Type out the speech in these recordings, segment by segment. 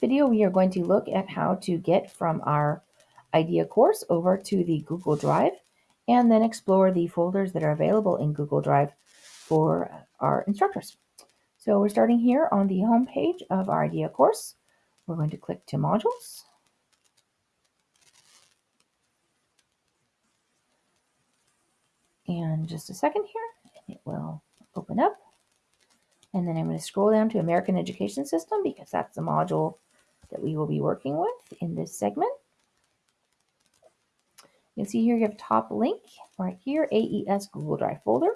video, we are going to look at how to get from our IDEA course over to the Google Drive and then explore the folders that are available in Google Drive for our instructors. So we're starting here on the home page of our IDEA course. We're going to click to modules. And just a second here, it will open up. And then I'm going to scroll down to American Education System because that's the module that we will be working with in this segment. You can see here you have top link right here, AES Google Drive folder.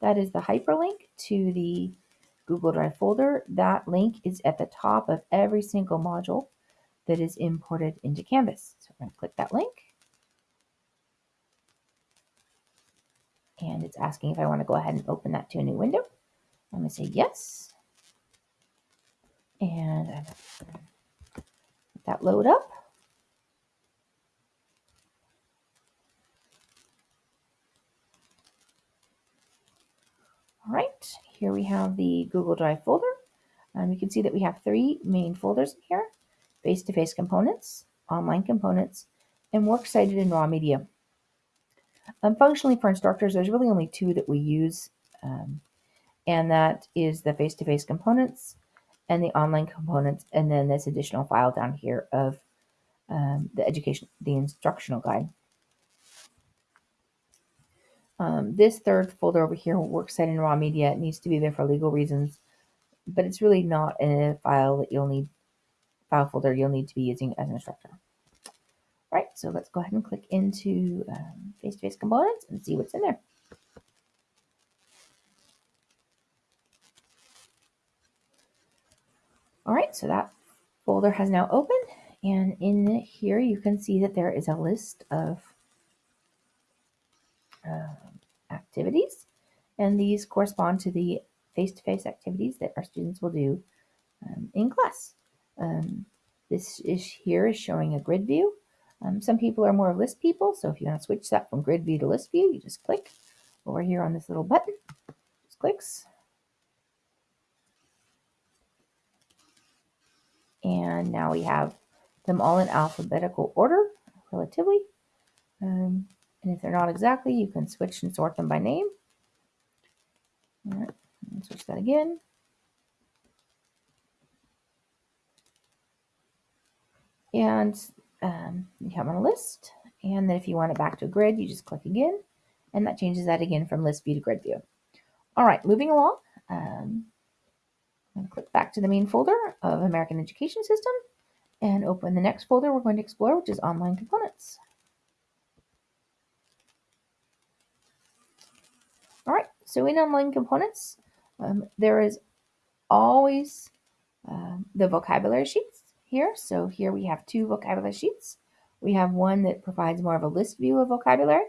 That is the hyperlink to the Google Drive folder. That link is at the top of every single module that is imported into Canvas. So I'm going to click that link. And it's asking if I want to go ahead and open that to a new window. I'm going to say yes. And that load up. All right, here we have the Google Drive folder. Um, you can see that we have three main folders here, face-to-face -face components, online components, and works cited in raw media. Um, functionally for instructors, there's really only two that we use, um, and that is the face-to-face -face components and the online components, and then this additional file down here of um, the education, the instructional guide. Um, this third folder over here, works cited in raw media, it needs to be there for legal reasons, but it's really not a file that you'll need, file folder you'll need to be using as an instructor. All right, so let's go ahead and click into um, face-to-face -face components and see what's in there. All right, so that folder has now opened, and in here you can see that there is a list of uh, activities, and these correspond to the face-to-face -face activities that our students will do um, in class. Um, this is here is showing a grid view. Um, some people are more list people, so if you want to switch that from grid view to list view, you just click over here on this little button. Just clicks. And now we have them all in alphabetical order, relatively. Um, and if they're not exactly, you can switch and sort them by name. All right, switch that again. And um, you have on a list. And then if you want it back to a grid, you just click again. And that changes that again from list view to grid view. All right, moving along. Um, To click back to the main folder of American Education System and open the next folder we're going to explore, which is Online Components. All right, so in online components, um, there is always uh, the vocabulary sheets here. So here we have two vocabulary sheets. We have one that provides more of a list view of vocabulary,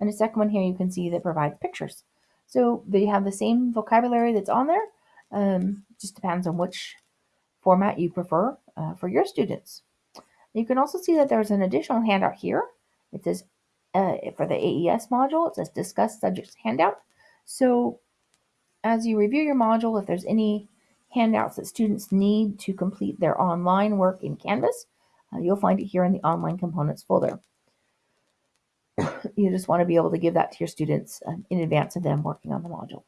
and a second one here you can see that provides pictures. So they have the same vocabulary that's on there, um, just depends on which format you prefer uh, for your students. You can also see that there's an additional handout here. It says uh, for the AES module, it says discuss subjects handout. So as you review your module, if there's any handouts that students need to complete their online work in Canvas, uh, you'll find it here in the online components folder. you just want to be able to give that to your students um, in advance of them working on the module.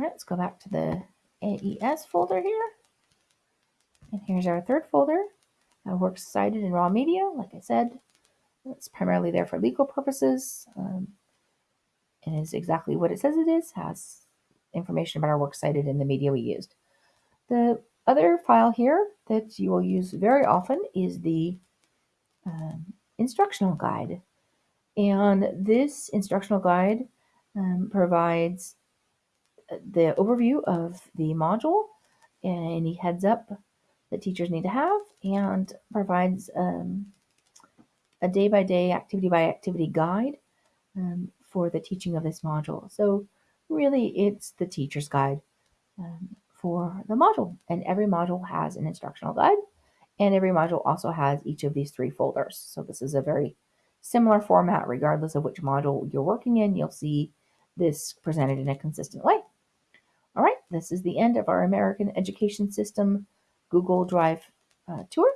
All right, let's go back to the AES folder here. And here's our third folder, uh, works cited in raw media. Like I said, it's primarily there for legal purposes. Um, and is exactly what it says it is, has information about our works cited in the media we used. The other file here that you will use very often is the um, instructional guide. And this instructional guide um, provides the overview of the module and any heads up that teachers need to have and provides um, a day by day, activity by activity guide um, for the teaching of this module. So, really, it's the teacher's guide um, for the module. And every module has an instructional guide, and every module also has each of these three folders. So, this is a very similar format, regardless of which module you're working in. You'll see this presented in a consistent way. This is the end of our American Education System Google Drive uh, tour.